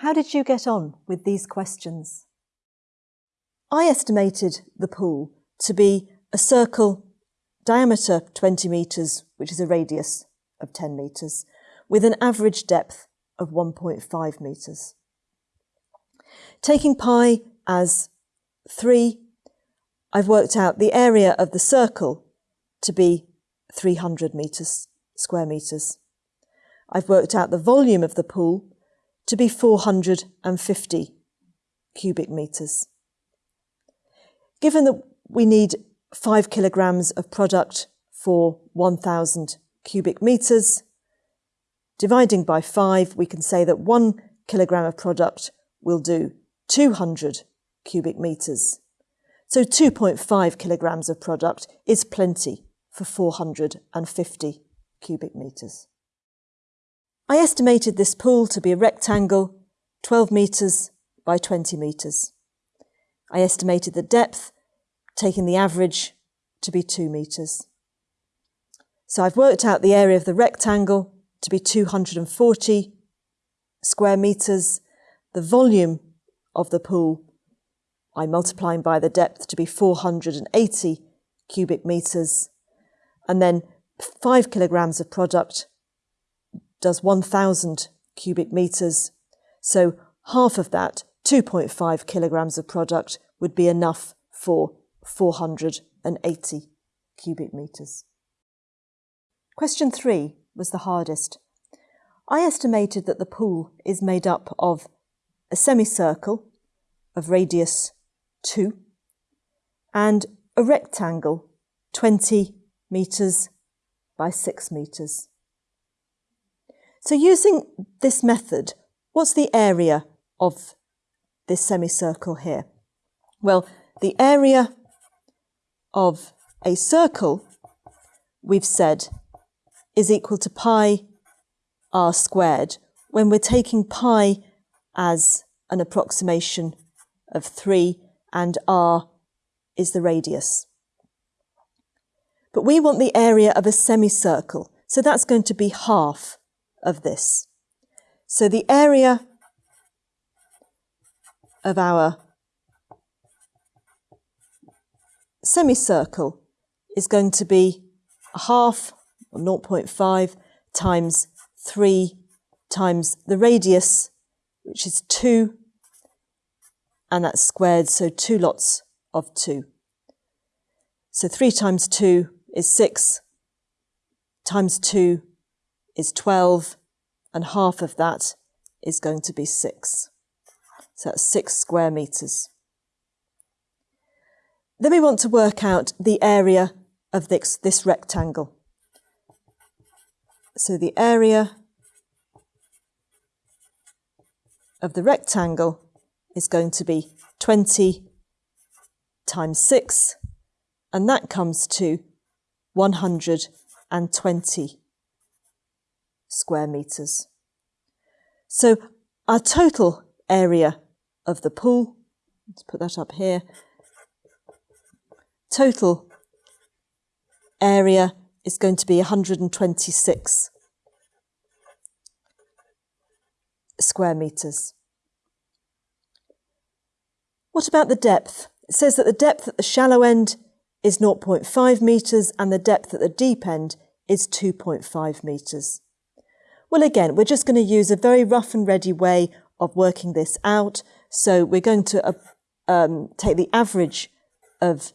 How did you get on with these questions? I estimated the pool to be a circle diameter 20 metres, which is a radius of 10 metres, with an average depth of 1.5 metres. Taking pi as 3, I've worked out the area of the circle to be 300 metres, square metres. I've worked out the volume of the pool to be 450 cubic metres. Given that we need 5 kilograms of product for 1,000 cubic metres, dividing by 5, we can say that 1 kilogram of product will do 200 cubic metres. So 2.5 kilograms of product is plenty for 450 cubic metres. I estimated this pool to be a rectangle 12 metres by 20 metres. I estimated the depth, taking the average to be 2 metres. So I've worked out the area of the rectangle to be 240 square metres, the volume of the pool I'm multiplying by the depth to be 480 cubic metres, and then 5 kilograms of product does 1,000 cubic metres. So half of that, 2.5 kilograms of product, would be enough for 480 cubic metres. Question three was the hardest. I estimated that the pool is made up of a semicircle of radius 2 and a rectangle 20 metres by 6 metres. So using this method, what's the area of this semicircle here? Well, the area of a circle, we've said, is equal to pi r squared when we're taking pi as an approximation of 3 and r is the radius. But we want the area of a semicircle, so that's going to be half of this. So the area of our semicircle is going to be a half, or 0.5, times 3 times the radius, which is 2, and that's squared, so two lots of 2. So 3 times 2 is 6, times 2 is 12, and half of that is going to be 6. So that's 6 square metres. Then we want to work out the area of this, this rectangle. So the area of the rectangle is going to be 20 times 6, and that comes to 120 square metres. So our total area of the pool, let's put that up here, total area is going to be 126 square metres. What about the depth? It says that the depth at the shallow end is 0.5 metres and the depth at the deep end is 2.5 metres. Well, again, we're just going to use a very rough and ready way of working this out. So we're going to uh, um, take the average of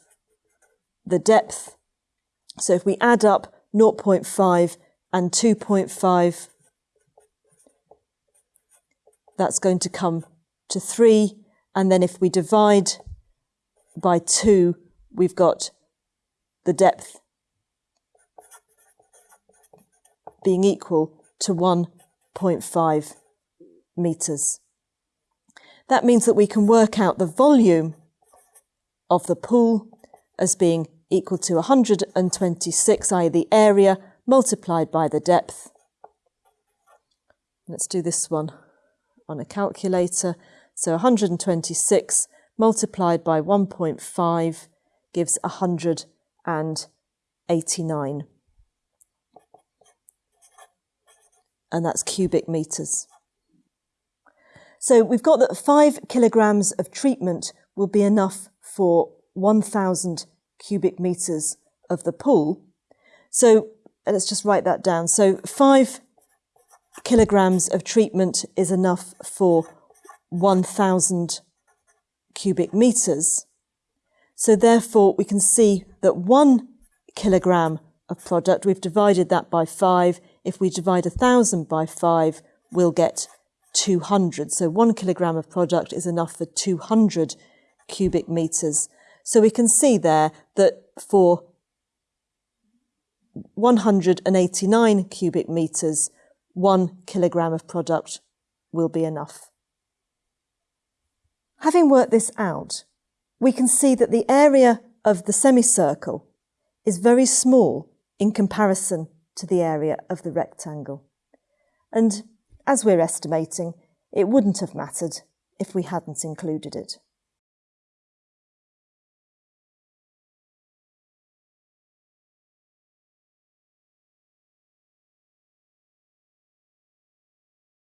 the depth. So if we add up 0.5 and 2.5, that's going to come to 3. And then if we divide by 2, we've got the depth being equal to 1.5 metres. That means that we can work out the volume of the pool as being equal to 126, i.e. the area, multiplied by the depth. Let's do this one on a calculator. So 126 multiplied by 1.5 gives 189. And that's cubic metres. So we've got that five kilograms of treatment will be enough for 1,000 cubic metres of the pool. So uh, let's just write that down. So five kilograms of treatment is enough for 1,000 cubic metres. So therefore we can see that one kilogram of product, we've divided that by five. If we divide a thousand by five, we'll get 200. So one kilogram of product is enough for 200 cubic metres. So we can see there that for 189 cubic metres, one kilogram of product will be enough. Having worked this out, we can see that the area of the semicircle is very small in comparison to the area of the rectangle. And as we're estimating, it wouldn't have mattered if we hadn't included it.